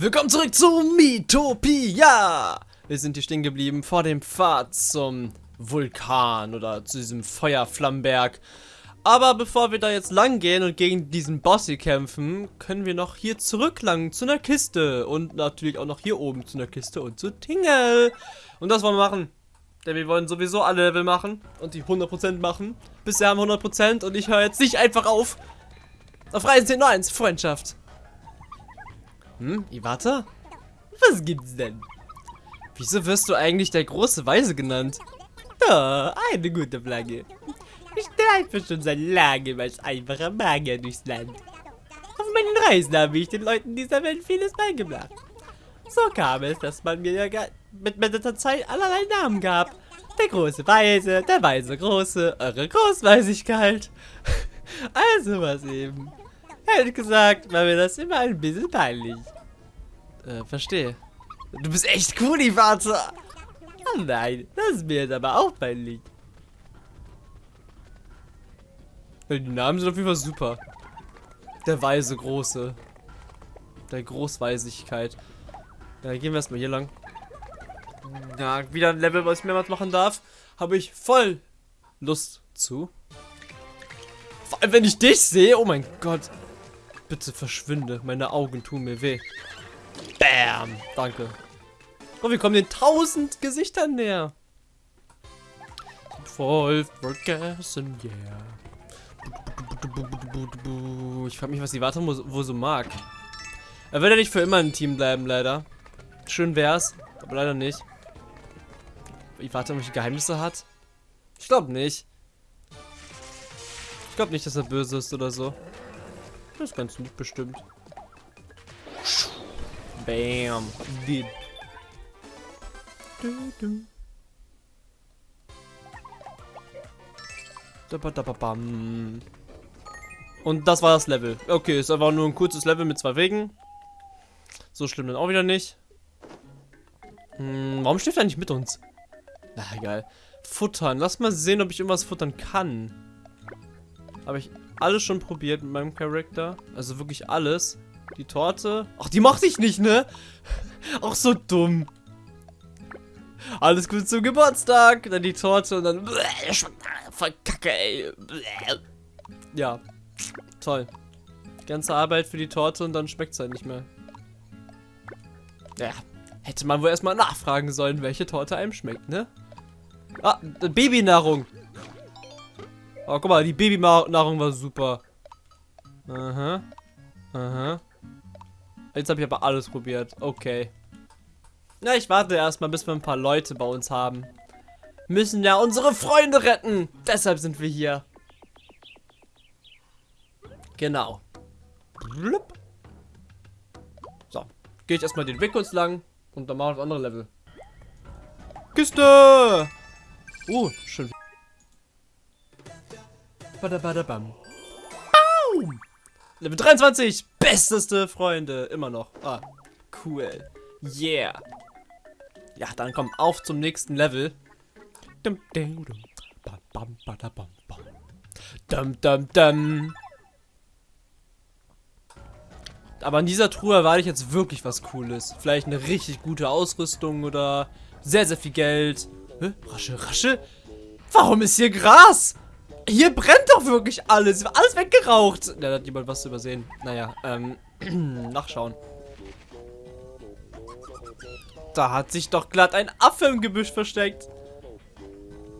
Willkommen zurück zu Miitopia! Wir sind hier stehen geblieben vor dem Pfad zum Vulkan oder zu diesem Feuerflammenberg. Aber bevor wir da jetzt lang gehen und gegen diesen Boss hier kämpfen, können wir noch hier zurücklangen zu einer Kiste. Und natürlich auch noch hier oben zu einer Kiste und zu Tingle. Und das wollen wir machen. Denn wir wollen sowieso alle Level machen und die 100% machen. Bisher haben wir 100% und ich höre jetzt nicht einfach auf. Auf Reisen 10 1, Freundschaft. Hm, Iwata? Was gibt's denn? Wieso wirst du eigentlich der große Weise genannt? Oh, eine gute Flagge. Ich streife schon seit langem als einfacher Magier durchs Land. Auf meinen Reisen habe ich den Leuten dieser Welt vieles beigebracht. So kam es, dass man mir ja mit, mit der Zeit allerlei Namen gab. Der große Weise, der weise Große, eure Großweisigkeit. Also was eben. Ehrlich gesagt war mir das immer ein bisschen peinlich. Äh, verstehe. Du bist echt cool, die Vater. Oh nein, das ist mir jetzt aber auch peinlich. Die Namen sind auf jeden Fall super. Der weise Große. Der Großweisigkeit. Ja, gehen wir erstmal hier lang. Ja, wieder ein Level, was ich mehrmals machen darf. Habe ich voll Lust zu. Vor allem, wenn ich dich sehe. Oh mein Gott. Bitte verschwinde. Meine Augen tun mir weh. Bam. Danke. Oh, wir kommen den tausend Gesichtern näher. Voll vergessen, yeah. Ich frage mich, was die Warte wo so mag. Er wird ja nicht für immer im Team bleiben, leider. Schön wär's, aber leider nicht. Die Warte irgendwelche Geheimnisse hat? Ich glaube nicht. Ich glaube nicht, dass er böse ist oder so. Das ist ganz lieb bestimmt. Bam. Did. Du, du. Und das war das Level. Okay, ist einfach nur ein kurzes Level mit zwei Wegen. So schlimm dann auch wieder nicht. Hm, warum steht er nicht mit uns? Na, egal. Futtern. Lass mal sehen, ob ich irgendwas futtern kann. Habe ich alles schon probiert mit meinem Charakter. Also wirklich alles. Die Torte. Ach, die mochte ich nicht, ne? Auch so dumm. Alles gut zum Geburtstag. Dann die Torte und dann... Voll kacke, ey. Ja. Toll. Ganze Arbeit für die Torte und dann schmeckt es halt nicht mehr. Ja. Hätte man wohl erstmal nachfragen sollen, welche Torte einem schmeckt, ne? Ah, Babynahrung. Oh, guck mal, die Babynahrung war super. Aha. Aha. Jetzt habe ich aber alles probiert. Okay. Na, ich warte erstmal, bis wir ein paar Leute bei uns haben. Müssen ja unsere Freunde retten. Deshalb sind wir hier. Genau. Blub. So. Gehe ich erstmal den Weg kurz lang. Und dann machen wir das andere Level. Kiste! Oh, schön. Badabadabam. Baum! Level 23! Besteste Freunde! Immer noch. Ah, cool. Yeah. Ja, dann komm, auf zum nächsten Level. Aber in dieser Truhe erwarte ich jetzt wirklich was Cooles. Vielleicht eine richtig gute Ausrüstung oder sehr, sehr viel Geld. Hä? Rasche, rasche? Warum ist hier Gras? Hier brennt doch wirklich alles. Alles weggeraucht. Da hat jemand was übersehen. Naja, ähm, nachschauen. Da hat sich doch glatt ein Affe im Gebüsch versteckt.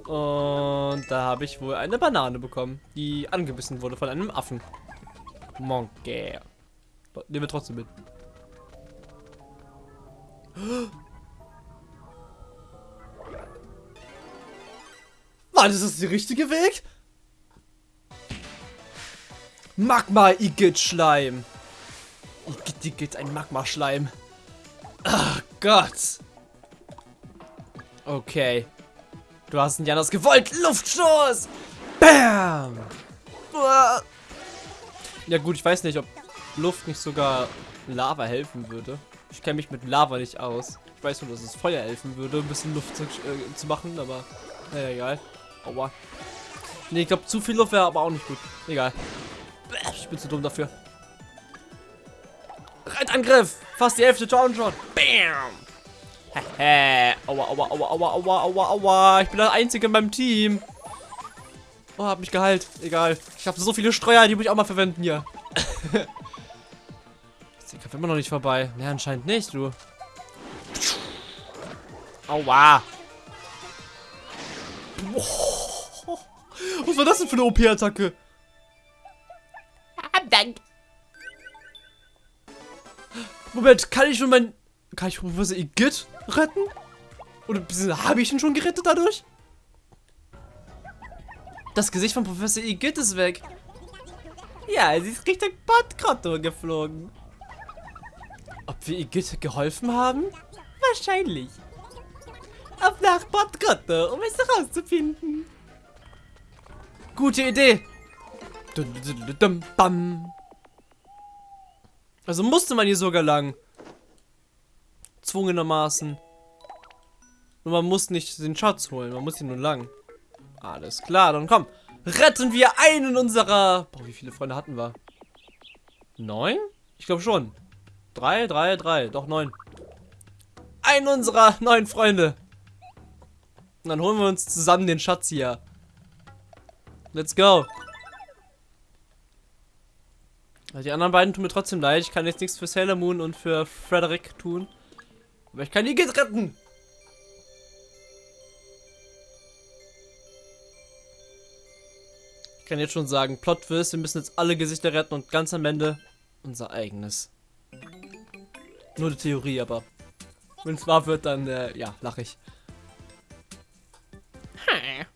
Und da habe ich wohl eine Banane bekommen, die angebissen wurde von einem Affen. Monkey. Nehmen wir trotzdem mit. Ist das der richtige Weg? Magma Igitt Schleim. Igitt Igitt, ein Magma Schleim. Ach Gott. Okay. Du hast nicht anders gewollt. Luftstoß. Bam. Ja gut, ich weiß nicht, ob Luft nicht sogar Lava helfen würde. Ich kenne mich mit Lava nicht aus. Ich weiß nur, dass es Feuer helfen würde, ein bisschen Luft zu, äh, zu machen, aber naja, egal. Aua. Ne, ich glaube, zu viel Luft wäre aber auch nicht gut. Egal. Ich bin zu dumm dafür. Raketangriff! Fast die Hälfte Downshot. Bam! Hehe. aua, aua, aua, aua, aua, aua, aua. Ich bin der Einzige in meinem Team. Oh, hab mich geheilt. Egal. Ich habe so viele Streuer, die muss ich auch mal verwenden hier. Ist der Kampf immer noch nicht vorbei. Ne, anscheinend nicht, du. Aua. Was war das denn für eine OP-Attacke? Moment, kann ich schon mein... Kann ich Professor Igitt retten? Oder habe ich ihn schon gerettet dadurch? Das Gesicht von Professor Igitt ist weg. Ja, sie ist Richtung Bordgrotto geflogen. Ob wir Igitt geholfen haben? Wahrscheinlich. Auf nach Bordgrotto, um es herauszufinden. Gute Idee. Dum, dum, dum, bam. Also musste man hier sogar lang. Zwungenermaßen. Und man muss nicht den Schatz holen, man muss hier nur lang. Alles klar, dann komm. Retten wir einen unserer... Boah, wie viele Freunde hatten wir? Neun? Ich glaube schon. Drei, drei, drei. Doch, neun. Einen unserer neun Freunde. Und dann holen wir uns zusammen den Schatz hier. Let's go. Die anderen beiden tun mir trotzdem leid. Ich kann jetzt nichts für Sailor Moon und für Frederick tun. Aber ich kann die Git retten. Ich kann jetzt schon sagen, Plot Twist, wir müssen jetzt alle Gesichter retten und ganz am Ende unser eigenes. Nur eine Theorie, aber wenn es wahr wird, dann, äh, ja, lache ich. Hm.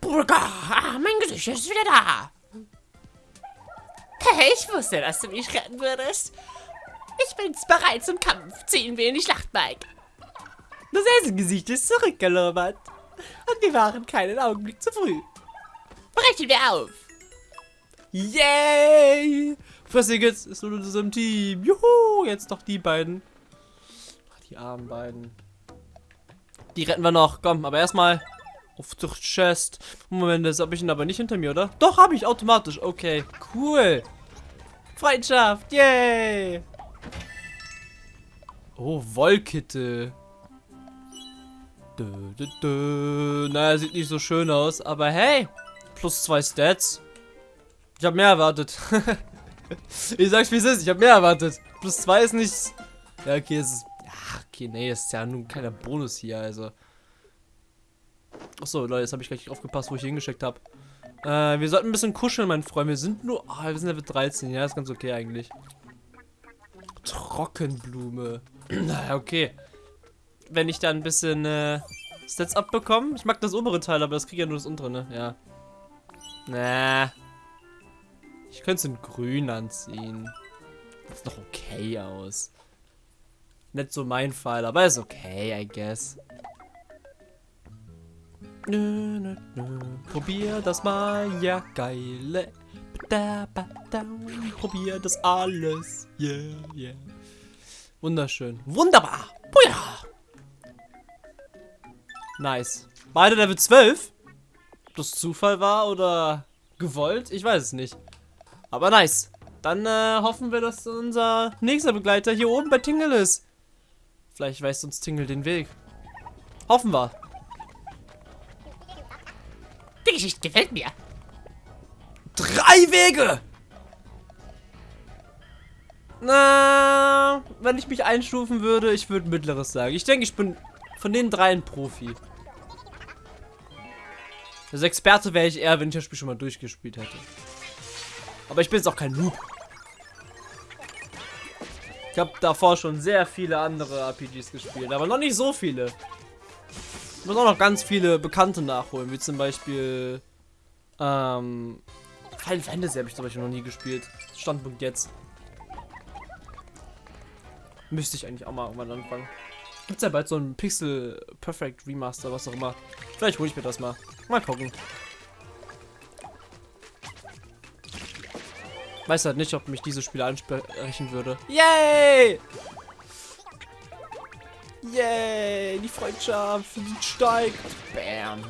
Burger, ah, mein Gesicht ist wieder da. Hey, ich wusste, dass du mich retten würdest. Ich bin's bereit zum Kampf. Ziehen wir in die Schlacht, Mike. Das Eisengesicht ist zurückgelobert. Und wir waren keinen Augenblick zu früh. Brechen wir auf. Yay! Fressig jetzt ist nur in unserem Team. Juhu, jetzt doch die beiden. Ach, die armen beiden. Die retten wir noch. Komm, aber erstmal auf zur Chest. Moment, das habe ich ihn aber nicht hinter mir, oder? Doch, habe ich automatisch. Okay, cool. Freundschaft, yay! Oh, Wollkitte. Dö, dö, dö. Naja, sieht nicht so schön aus, aber hey, plus zwei Stats. Ich habe mehr erwartet. ich sag's wie es ist, ich habe mehr erwartet. Plus zwei ist nicht. Ja, okay, es ist. Ja, okay, nee, ist ja nun keiner Bonus hier, also. Achso, Leute, jetzt habe ich gleich aufgepasst, wo ich hingeschickt habe. Äh, wir sollten ein bisschen kuscheln, mein Freund. Wir sind nur. Ah, wir sind Level 13. Ja, ist ganz okay eigentlich. Trockenblume. naja, okay. Wenn ich da ein bisschen äh, Stats abbekomme. Ich mag das obere Teil, aber das kriege ja nur das untere, ne? Ja. Na. Ich könnte es in grün anziehen. Das sieht doch okay aus. Nicht so mein Fall, aber ist okay, I guess. Nö, nö, nö. Probier das mal, ja geile. Da, ba, da. Probier das alles. Yeah, yeah. Wunderschön. Wunderbar. Buja. Nice. Beide Level 12? Ob das Zufall war oder gewollt? Ich weiß es nicht. Aber nice. Dann äh, hoffen wir, dass unser nächster Begleiter hier oben bei Tingle ist. Vielleicht weiß uns Tingle den Weg. Hoffen wir. Geschichte gefällt mir. Drei Wege! Na, wenn ich mich einstufen würde, ich würde mittleres sagen. Ich denke, ich bin von den dreien Profi. Als Experte wäre ich eher, wenn ich das Spiel schon mal durchgespielt hätte. Aber ich bin jetzt auch kein Noob. Ich habe davor schon sehr viele andere RPGs gespielt, aber noch nicht so viele. Ich muss auch noch ganz viele bekannte nachholen, wie zum Beispiel ähm, Final Fantasy habe ich zum Beispiel noch nie gespielt. Standpunkt jetzt. Müsste ich eigentlich auch mal irgendwann anfangen. Gibt es ja bald so ein Pixel Perfect Remaster, was auch immer. Vielleicht hole ich mir das mal. Mal gucken. Weiß halt nicht, ob mich dieses Spiel ansprechen würde. Yay! Yay! Die Freundschaft steigt. Bam.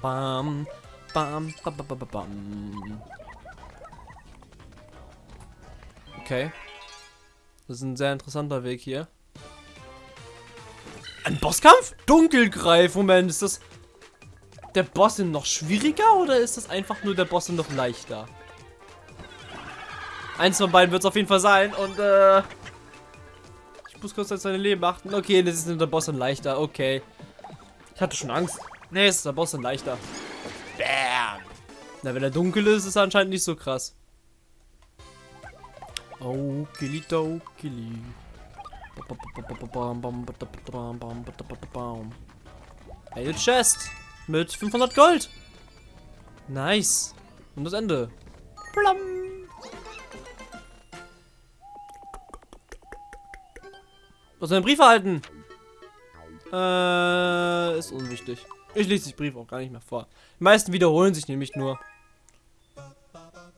Bam. bam, bam, bam, bam, bam. Okay. Das ist ein sehr interessanter Weg hier. Ein Bosskampf? Dunkelgreif. Moment, ist das der Boss noch schwieriger oder ist das einfach nur der Boss noch leichter? Eins von beiden wird es auf jeden Fall sein und äh, ich muss kurz auf seine Leben achten. Okay, das ist der Boss und leichter. Okay. Ich hatte schon Angst. Nee, es ist der Boss und leichter. Bam. Na, wenn er dunkel ist, ist er anscheinend nicht so krass. Killy, oh, Killy. Eine Chest mit 500 Gold. Nice. Und das Ende. Plum. Du hast einen Brief erhalten. Äh, ist unwichtig. Ich lese den Brief auch gar nicht mehr vor. Die meisten wiederholen sich nämlich nur.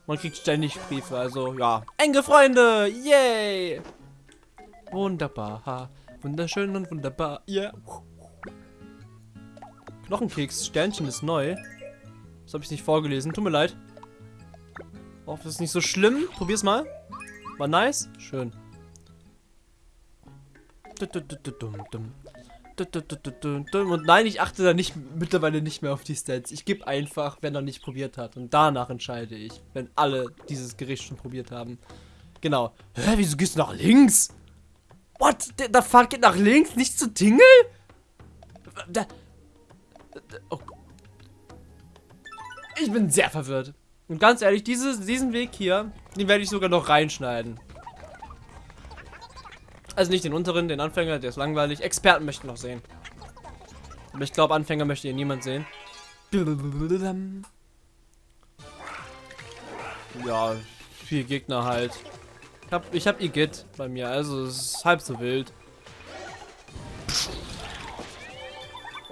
Man kriegt ständig Briefe, also ja. Enge Freunde, yay! Wunderbar, wunderschön und wunderbar, yeah. Knochenkeks, Sternchen ist neu. Das habe ich nicht vorgelesen, tut mir leid. Oh, das ist nicht so schlimm. Probier's mal. War nice? Schön. Und nein, ich achte da nicht mittlerweile nicht mehr auf die Stats. Ich gebe einfach, wenn er nicht probiert hat. Und danach entscheide ich, wenn alle dieses Gericht schon probiert haben. Genau. Hä, wieso gehst du nach links? What? Der, der Pfad geht nach links, nicht zu Tingle? Da, oh. Ich bin sehr verwirrt. Und ganz ehrlich, dieses, diesen Weg hier, den werde ich sogar noch reinschneiden. Also nicht den unteren, den Anfänger, der ist langweilig. Experten möchten noch sehen. Aber ich glaube, Anfänger möchte hier niemand sehen. Ja, vier Gegner halt. Ich hab, ich hab Igitt bei mir, also es ist halb so wild.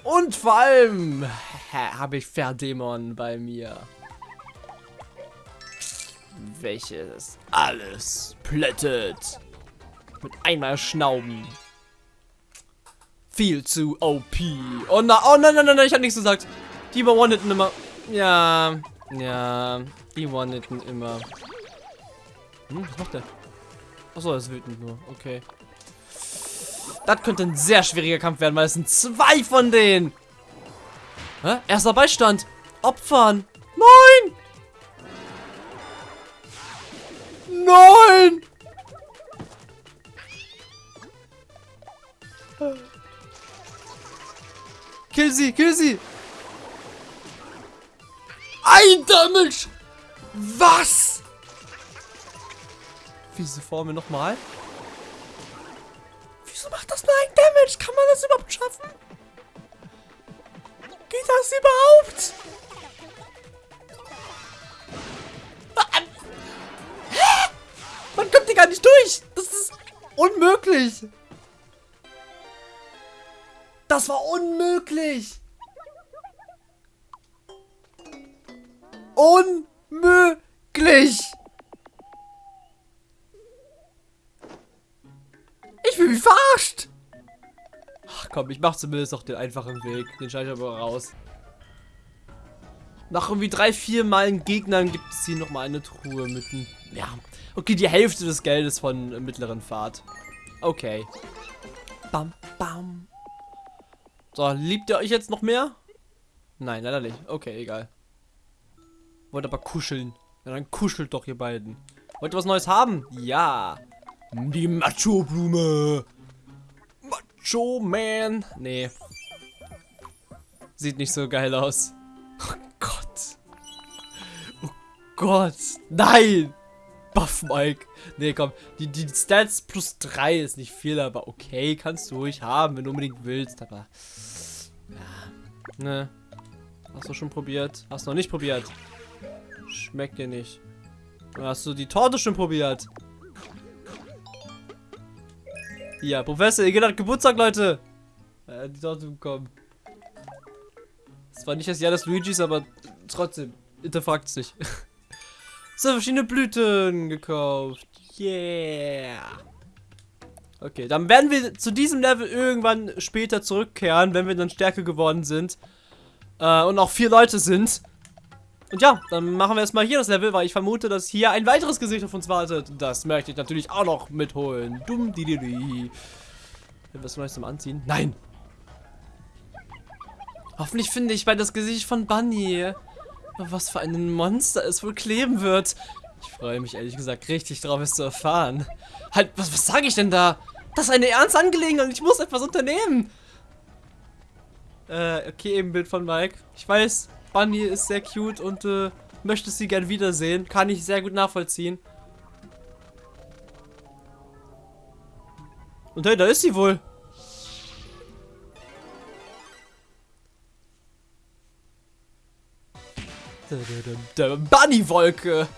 Und vor allem habe ich Verdämon bei mir. Welches alles plättet. Mit einmal Schnauben. Viel zu OP. Oh, na, oh nein, nein, nein, nein, ich hab nichts gesagt. Die one-hitten immer. Ja, ja, die one-hitten immer. Hm, was macht der? Achso, er ist wütend nur. Okay. Das könnte ein sehr schwieriger Kampf werden, weil es sind zwei von denen. Hä? Erster Beistand. Opfern. Nein! Nein! Kill sie, kill sie! Ein Damage! Was? Wieso vor mir nochmal? Wieso macht das nur ein Damage? Kann man das überhaupt schaffen? Geht das überhaupt? Man kommt hier gar nicht durch. Das ist unmöglich. Das war unmöglich. Unmöglich. Ich bin wie verarscht. Ach komm, ich mach zumindest noch den einfachen Weg. Den schalte ich aber raus. Nach irgendwie drei, vier Malen Gegnern gibt es hier nochmal eine Truhe mit einem... Ja, okay, die Hälfte des Geldes von mittleren Fahrt. Okay. Bam, bam. So, liebt ihr euch jetzt noch mehr? Nein, leider nicht. Okay, egal. Wollt aber kuscheln. Ja, dann kuschelt doch ihr beiden. Wollt ihr was Neues haben? Ja. Die Macho-Blume. Macho Man. Nee. Sieht nicht so geil aus. Oh Gott. Oh Gott. Nein. Buff Mike. Nee, komm. Die, die Stats plus 3 ist nicht viel, aber okay. Kannst du ruhig haben, wenn du unbedingt willst. Aber. Ja. Ne. Hast du schon probiert? Hast du noch nicht probiert? Schmeckt dir nicht. Hast du die Torte schon probiert? Ja, Professor, ihr geht hat Geburtstag, Leute. Äh, die Torte bekommen. Es war nicht das Jahr des Luigis, aber trotzdem. Hinterfragt es nicht. so, verschiedene Blüten gekauft. Yeah. Okay, dann werden wir zu diesem Level irgendwann später zurückkehren, wenn wir dann stärker geworden sind. Äh, und auch vier Leute sind. Und ja, dann machen wir erstmal hier das Level, weil ich vermute, dass hier ein weiteres Gesicht auf uns wartet. Das möchte ich natürlich auch noch mitholen. Dumm, di, di, di. Was Neues zum Anziehen? Nein! Hoffentlich finde ich bei das Gesicht von Bunny. Was für ein Monster es wohl kleben wird. Ich freue mich ehrlich gesagt richtig drauf, es zu erfahren. Halt, was, was sage ich denn da? Das ist eine ernste Angelegenheit und ich muss etwas unternehmen. Äh, okay, eben Bild von Mike. Ich weiß, Bunny ist sehr cute und äh, möchte sie gern wiedersehen. Kann ich sehr gut nachvollziehen. Und hey, da ist sie wohl. Bunny-Wolke.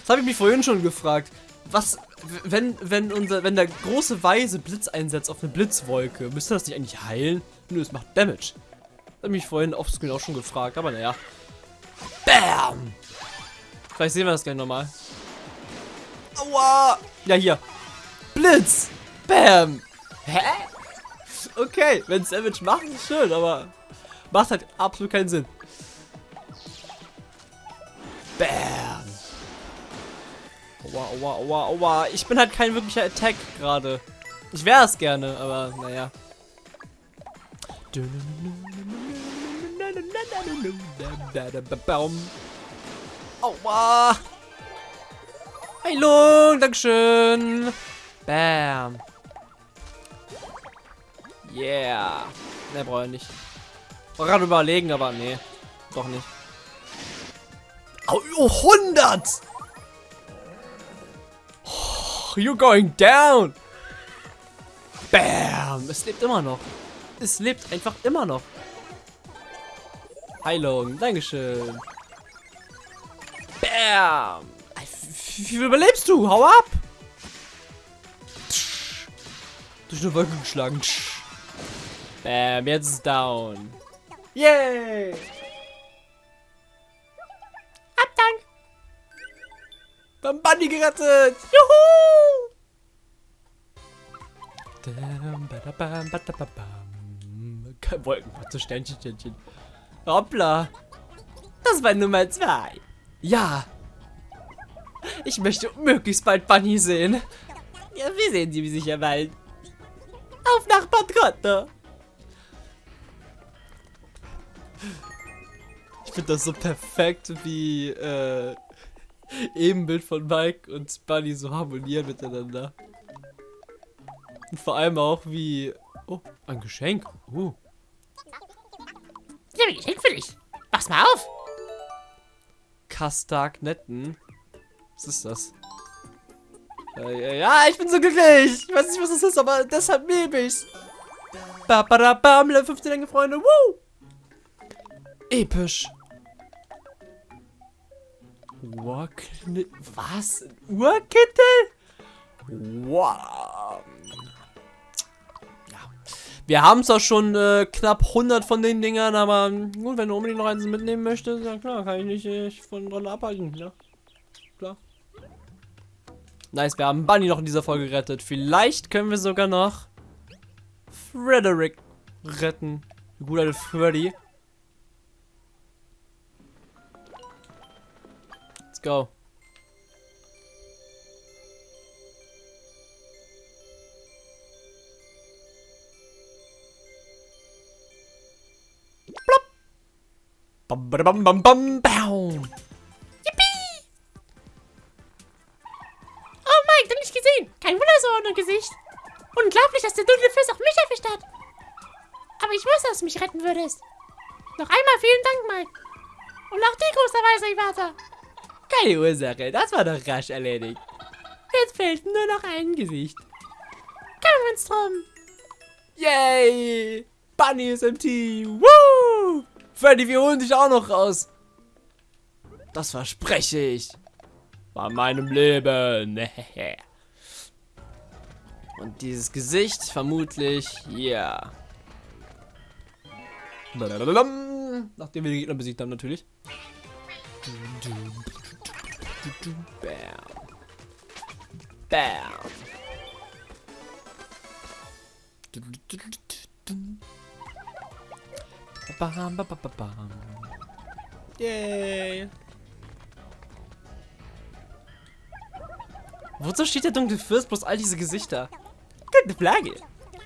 Das habe ich mich vorhin schon gefragt. Was, wenn, wenn unser, wenn der große Weise Blitz einsetzt auf eine Blitzwolke, müsste das nicht eigentlich heilen? Nö, es macht Damage. Das habe ich mich vorhin offscreen auch schon gefragt, aber naja. Bam! Vielleicht sehen wir das gleich nochmal. Aua! Ja, hier. Blitz! Bam! Hä? Okay, wenn es Damage macht, ist schön, aber macht halt absolut keinen Sinn. Bam! Aua, aua, aua, aua. Ich bin halt kein wirklicher Attack gerade. Ich wäre es gerne, aber naja. Aua! Heilung, Dankeschön. Bam. Yeah. Ne, brauche ich nicht. War gerade überlegen, aber nee. Doch nicht. Oh, 100! Oh, you're going down! Bam! Es lebt immer noch. Es lebt einfach immer noch. Heilung, Dankeschön. Bam! Wie überlebst du? Hau ab! Durch eine Wolke geschlagen. Bam, jetzt ist down. Yay! Abdank! Beim Bunny gerettet! Juhu! Kein Wolkenpatze, Sternchen, Sternchen. Hoppla. Das war Nummer zwei. Ja. Ich möchte möglichst bald Bunny sehen. Ja, wir sehen sie sicher bald. Auf nach Konto. Ich finde das so perfekt, wie äh, Ebenbild von Mike und Bunny so harmonieren miteinander. Und vor allem auch wie... Oh, ein Geschenk. Oh. Ich habe ein Geschenk für dich. Mach's mal auf. Kastagnetten. Was ist das? Äh, ja, ich bin so glücklich. Ich weiß nicht, was das ist, aber deshalb nehme ich's. Ba, ba, da, bam, Level 15 enge Freunde. Woo! Episch. Urknit... Was? Urkittel? Wow. Ja. Wir haben zwar schon äh, knapp 100 von den Dingern, aber gut, wenn du unbedingt noch eins mitnehmen möchtest, ja klar, kann ich nicht äh, von dran abhalten, ja. Klar. Nice, wir haben Bunny noch in dieser Folge gerettet. Vielleicht können wir sogar noch Frederick retten. Gut alte Freddy. Let's go. Plop. Bam, bam, bam, bam, bam, bam. Oh, Mike, du nicht gesehen. Kein Wunder so ohne Gesicht. Unglaublich, dass der dunkle Fluss auch mich erwischt hat. Aber ich wusste, dass du mich retten würdest. Noch einmal vielen Dank, Mike. Und auch die große Weise, Iwata. Keine Ursache, das war doch rasch erledigt. Jetzt fehlt nur noch ein Gesicht. Kümmern wir uns drum. Yay! Bunny ist im Team. Woo! Freddy, wir holen dich auch noch raus. Das verspreche ich. Bei meinem Leben. Und dieses Gesicht vermutlich hier. Nachdem wir die Gegner besiegt haben, natürlich. Bam. Bam. Bam, bam, bam, bam. Yay. Wozu steht der dunkle Fürst bloß all diese Gesichter? Gute Frage.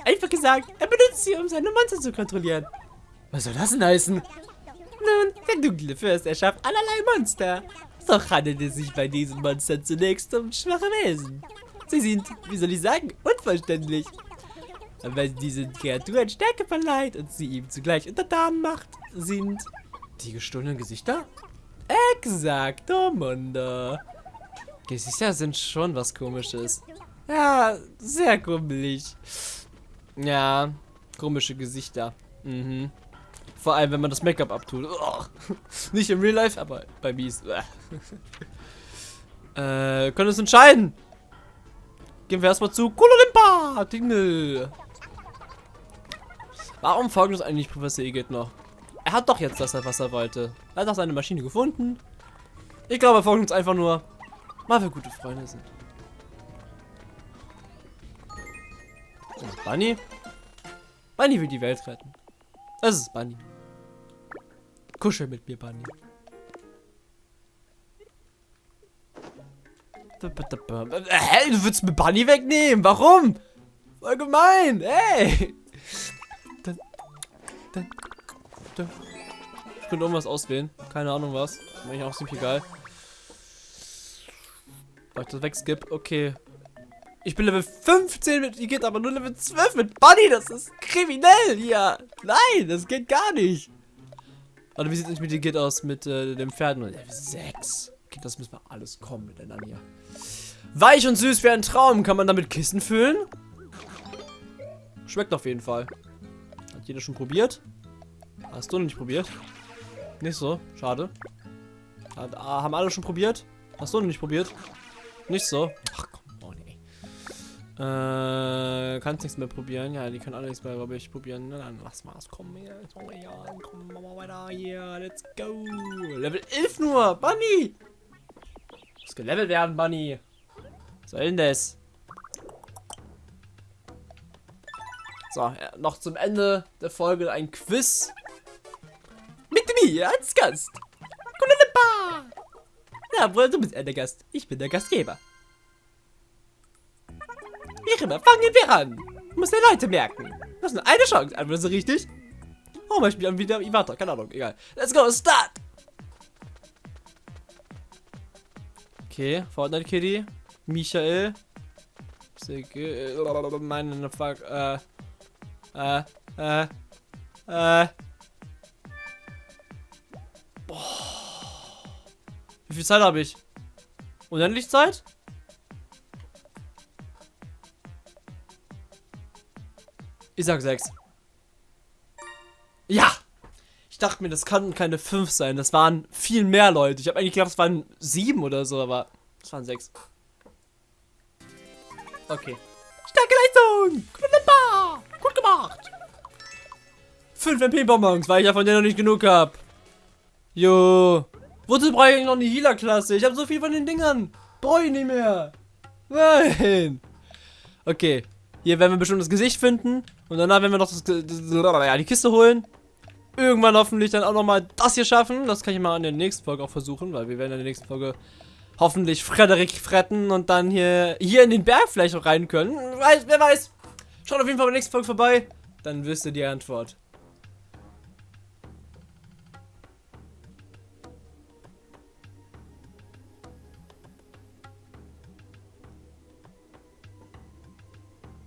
Einfach gesagt, er benutzt sie, um seine Monster zu kontrollieren. Was soll das denn heißen? Nun, der dunkle Fürst erschafft allerlei Monster. Doch handelt es sich bei diesen Monstern zunächst um schwache Wesen. Sie sind, wie soll ich sagen. Aber wenn diesen Kreaturen Stärke verleiht und sie ihm zugleich untertan macht, sind Die gestohlenen Gesichter? exakto Mundo. Gesichter sind schon was komisches. Ja, sehr kummelig. Ja, komische Gesichter. Mhm. Vor allem, wenn man das Make-up abtut. Ugh. Nicht im Real Life, aber bei Mies. äh, können uns entscheiden. Gehen wir erstmal zu Kololimpa, Dingle. Warum folgt uns eigentlich Professor Igitt noch? Er hat doch jetzt das, was er wollte. Er hat doch seine Maschine gefunden. Ich glaube, er folgt uns einfach nur, weil wir gute Freunde sind. So, Bunny. Bunny will die Welt retten. Das ist Bunny. Kuschel mit mir, Bunny. Hä? Du willst mir Bunny wegnehmen? Warum? Voll gemein. Hey. Dann, dann, dann. Ich könnte irgendwas auswählen. Keine Ahnung was. Mir eigentlich auch ziemlich egal. Weil ich das wegskip. Okay. Ich bin Level 15 mit Igitt, aber nur Level 12 mit Bunny. Das ist kriminell hier. Nein, das geht gar nicht. Warte, wie sieht es mit Igitt aus? Mit äh, dem Pferd? Level 6. Okay, das müssen wir alles kommen miteinander hier. Weich und süß wie ein Traum. Kann man damit Kissen füllen? Schmeckt auf jeden Fall. Hat jeder schon probiert? Hast du noch nicht probiert? Nicht so. Schade. Hat, ah, haben alle schon probiert? Hast du noch nicht probiert? Nicht so. Ach. Äh, kannst nichts mehr probieren. Ja, die können alle nichts mehr, glaube ich, probieren. Na dann lass mal. Komm hier. Komm, ja, komm wir weiter hier. Let's go. Level 11 nur. Bunny. Muss gelevelt werden, Bunny. Was soll denn das? So, ja, noch zum Ende der Folge ein Quiz. Mit mir als Gast. Kulalepa. Na, wohl, du bist der Gast. Ich bin der Gastgeber. Wie immer, fangen wir an. Muss der Leute merken. Du hast nur eine Chance. Einfach so richtig. Oh, mal spielen wieder Iwata. Keine Ahnung, egal. Let's go, start. Okay, Fortnite Kitty. Michael. Sigge, äh, meine Fuck, äh. Äh, äh, äh. Boah. Wie viel Zeit habe ich? Unendlich Zeit? Ich sag 6. Ja! Ich dachte mir, das kann keine 5 sein. Das waren viel mehr Leute. Ich habe eigentlich gedacht, es waren 7 oder so, aber es waren 6. Okay. Starke Leistung. Gut gemacht. 5 MP-Bonbons, weil ich ja von denen noch nicht genug hab. Jo. Wozu brauche ich noch eine Healer-Klasse? Ich habe so viel von den Dingern. Brauche ich nicht mehr. Nein. Okay. Hier werden wir bestimmt das Gesicht finden. Und danach werden wir noch das, ja, die Kiste holen. Irgendwann hoffentlich dann auch nochmal das hier schaffen. Das kann ich mal in der nächsten Folge auch versuchen, weil wir werden in der nächsten Folge hoffentlich Frederik fretten und dann hier, hier in den Berg vielleicht auch rein können. Wer weiß. Schaut auf jeden Fall bei der nächsten Folge vorbei. Dann wisst ihr die Antwort.